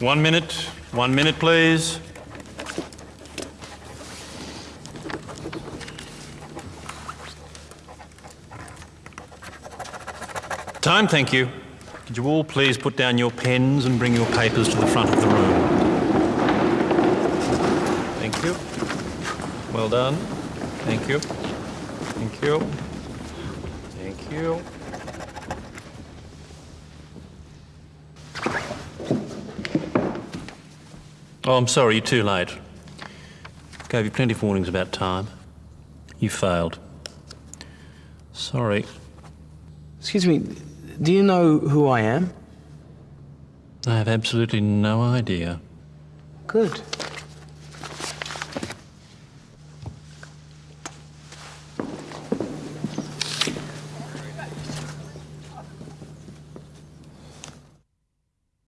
One minute. One minute, please. Time, thank you. Could you all please put down your pens and bring your papers to the front of the room? Thank you. Well done. Thank you. Thank you. Thank you. Oh, I'm sorry, you're too late. Gave you plenty of warnings about time. You failed. Sorry. Excuse me, do you know who I am? I have absolutely no idea. Good.